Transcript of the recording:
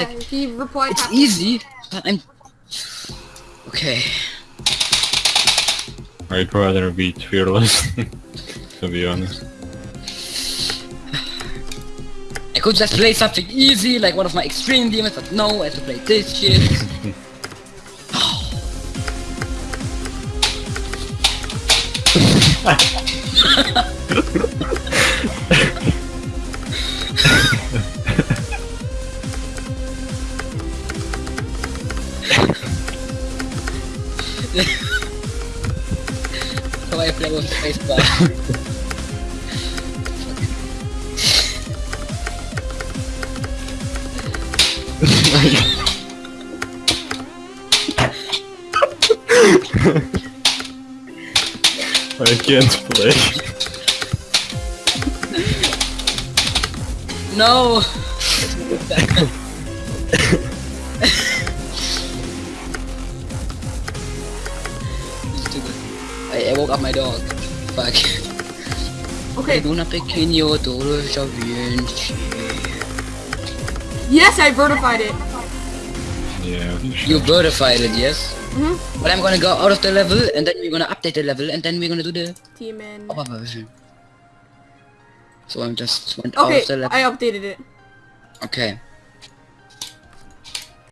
sec. he replied. It's easy, but I'm... Okay. I'd rather be fearless, to be honest. I could just play something easy, like one of my extreme demons, but no, I have to play this shit. so I play with spacebar. I can't play. No! I, I woke up my dog. Fuck. Okay. Luna pequeño, todo está bien. Yes, I vertified it. Yeah. You verified it, yes? Mhm. But I'm gonna go out of the level and then we're gonna update the level and then we're gonna do the Team in. upper version. So I'm just went out of the level. I updated it. Okay.